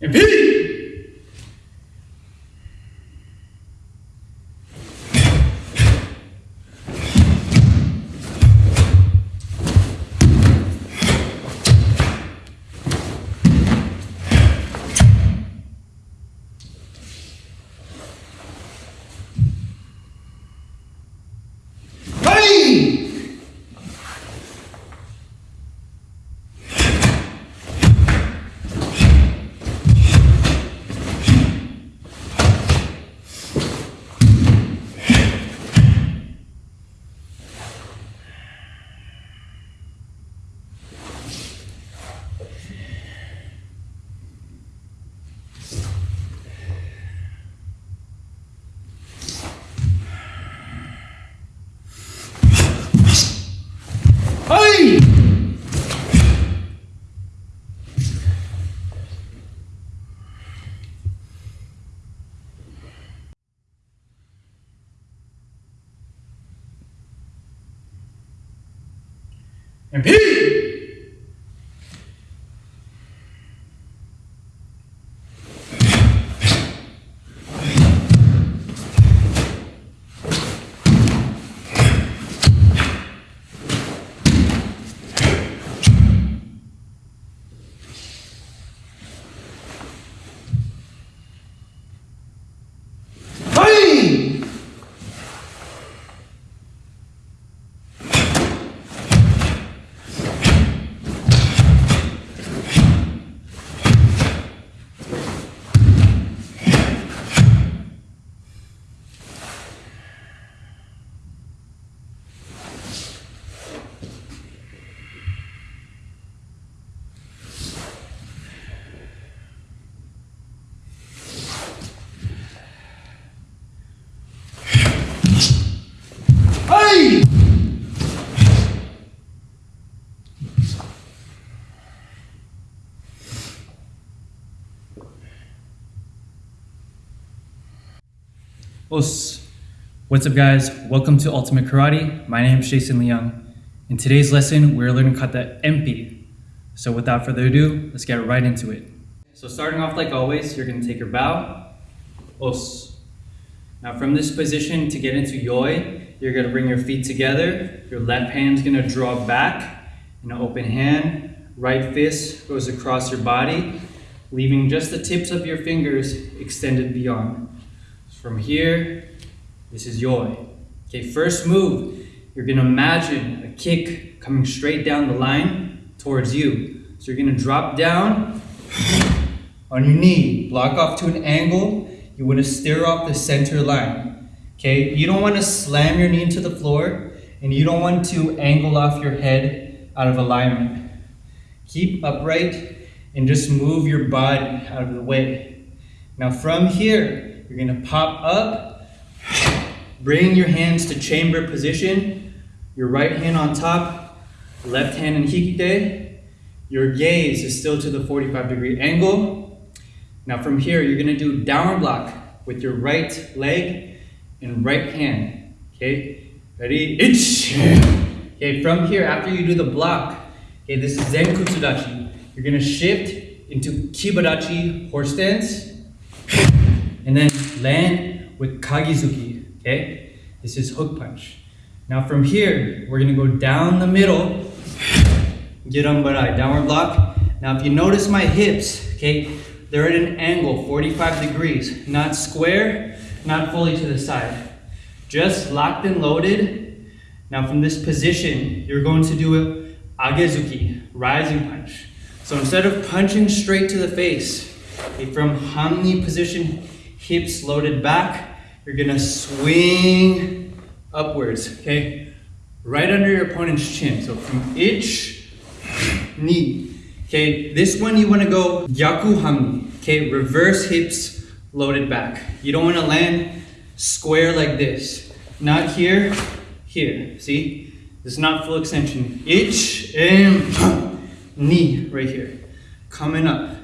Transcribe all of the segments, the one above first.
Empi. Empi. Hey! Hey! What's up guys? Welcome to Ultimate Karate. My name is Jason Leung. In today's lesson, we're learning kata empi. So without further ado, let's get right into it. So starting off like always, you're gonna take your bow, os. Now from this position to get into yoi, you're gonna bring your feet together. Your left hand's gonna draw back in an open hand. Right fist goes across your body, leaving just the tips of your fingers extended beyond. From here, this is yoi. Okay, first move, you're gonna imagine a kick coming straight down the line towards you. So you're gonna drop down on your knee, block off to an angle. You wanna steer off the center line. Okay, you don't wanna slam your knee into the floor and you don't want to angle off your head out of alignment. Keep upright and just move your body out of the way. Now from here, you're gonna pop up, bring your hands to chamber position, your right hand on top, left hand in hikite. Your gaze is still to the 45 degree angle. Now from here, you're gonna do downward block with your right leg and right hand. Okay, ready? Ich. Okay, from here, after you do the block, okay, this is Zen Kutsudachi. You're gonna shift into Kibadachi horse stance and then land with Kagizuki, okay? This is hook punch. Now from here, we're gonna go down the middle, Get on Gedan barai, downward block. Now if you notice my hips, okay, they're at an angle, 45 degrees, not square, not fully to the side. Just locked and loaded. Now from this position, you're going to do a Agezuki, rising punch. So instead of punching straight to the face, okay, from Hanmi position, hips loaded back, you're gonna swing upwards, okay? Right under your opponent's chin. So from ich, knee. Okay, this one you wanna go Gyaku Hanmi, okay? Reverse hips loaded back. You don't wanna land square like this. Not here, here, see? This is not full extension. Ich and knee right here, coming up.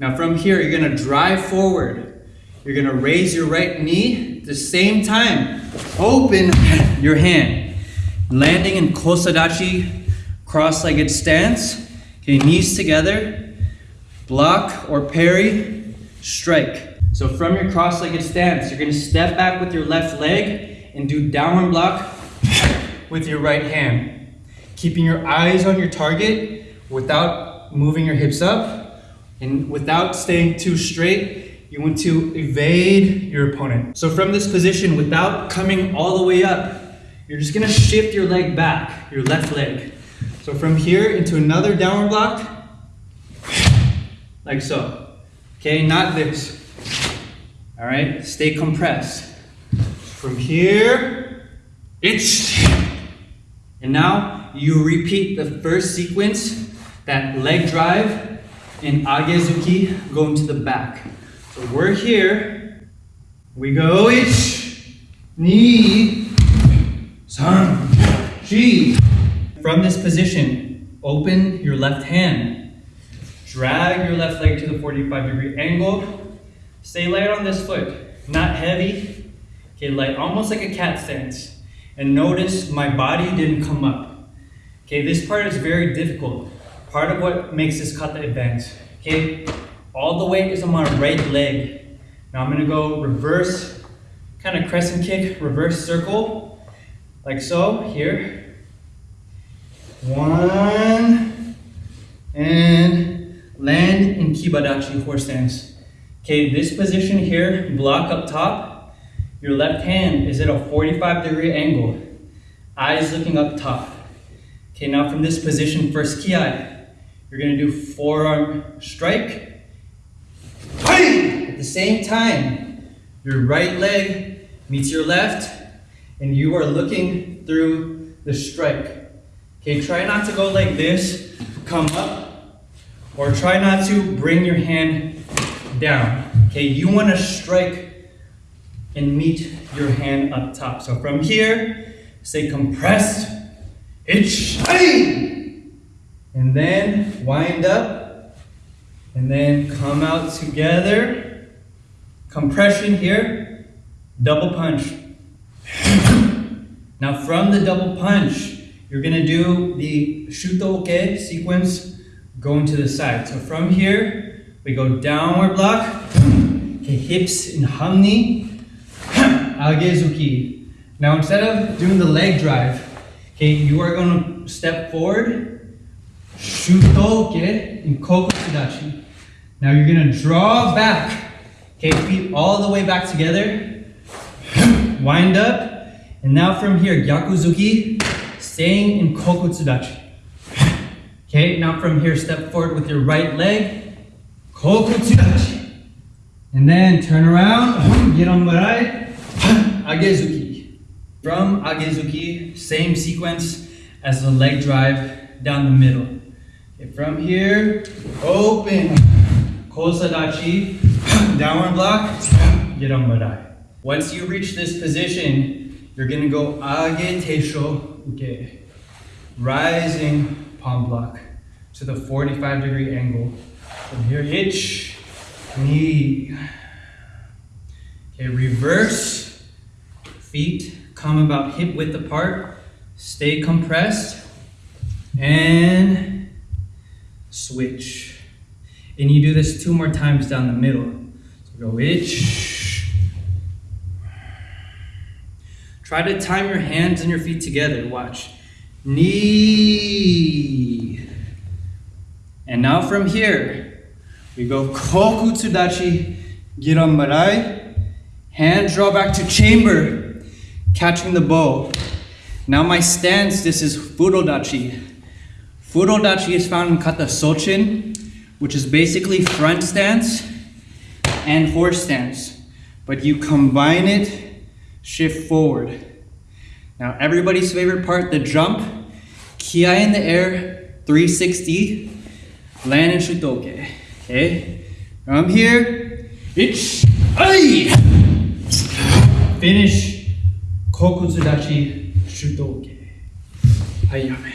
Now from here, you're gonna drive forward. You're gonna raise your right knee at the same time. Open your hand. Landing in Kosadachi, cross-legged stance. Okay, knees together. block or parry, strike. So from your cross-legged stance, you're gonna step back with your left leg and do downward block with your right hand. Keeping your eyes on your target without moving your hips up and without staying too straight, you want to evade your opponent. So from this position, without coming all the way up, you're just gonna shift your leg back, your left leg. So from here into another downward block, like so. Okay, not this. All right, stay compressed. From here, it's, and now you repeat the first sequence, that leg drive and agezuki going to the back. So we're here, we go ich, ni, san, shi. From this position, open your left hand. Drag your left leg to the 45 degree angle. Stay light on this foot, not heavy. Okay, light, almost like a cat stance. And notice my body didn't come up. Okay, this part is very difficult. Part of what makes this kata advance. Okay, all the weight is on my right leg. Now I'm gonna go reverse, kind of crescent kick, reverse circle, like so, here. One, and land in Kibadachi horse stance. Okay, this position here, block up top, your left hand is at a 45 degree angle, eyes looking up top. Okay, now from this position, first kiai, you're gonna do forearm strike. At the same time, your right leg meets your left, and you are looking through the strike. Okay, try not to go like this, come up, or try not to bring your hand down. Okay, you want to strike and meet your hand up top. So from here, say compressed, itch, and then wind up, and then come out together. Compression here, double punch. Now from the double punch, you're gonna do the shuto uke sequence going to the side. So from here, we go downward block, okay, hips in hanmi, agezuki. Now instead of doing the leg drive, okay, you are gonna step forward, shuto uke in kokutsu dachi. Now you're gonna draw back, okay, feet all the way back together, wind up, and now from here, gyakuzuki, staying in Kokutsu Dachi. Okay, now from here, step forward with your right leg, Kokutsu Dachi. And then turn around, get on Gedan barai, Agezuki. From Agezuki, same sequence as the leg drive down the middle. Okay, from here, open, Kosadachi, downward block, Gedan barai. Once you reach this position, you're gonna go Age Teisho uke. Rising palm block to the 45 degree angle. From here, hitch, knee. Okay, reverse. Feet come about hip width apart. Stay compressed. And switch. And you do this two more times down the middle. So go itch. Try to time your hands and your feet together. Watch. Knee. And now from here, we go kokutsu dachi, girambarai. Hand draw back to chamber, catching the bow. Now my stance, this is fudodachi. Fudodachi is found in kata sochin, which is basically front stance and horse stance. But you combine it, shift forward. Now everybody's favorite part, the jump. Kiai in the air, 360, land in shutoke. Okay? From here, it's ai! Finish kokutsudachi shutoke. Hayame.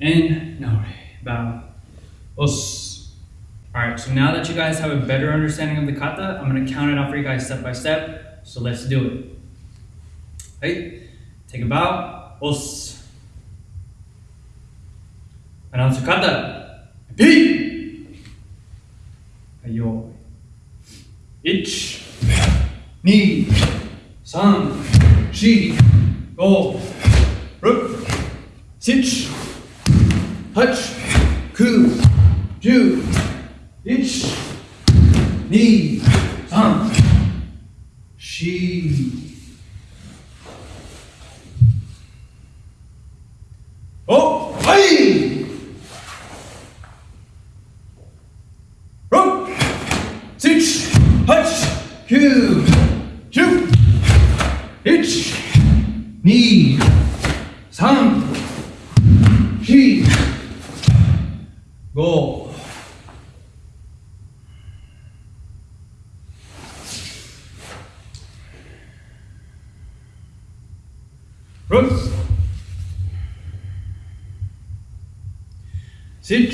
And nare, bow os. All right, so now that you guys have a better understanding of the kata, I'm gonna count it out for you guys step by step. So let's do it. Hey, take a bow, os. Announce your kata. P. Ayo. Ich. Ni. San. Shi. Go. Ruk. Sitch. Hutch. Coup. 10 1 2 3 4おはい六七八九十一二三七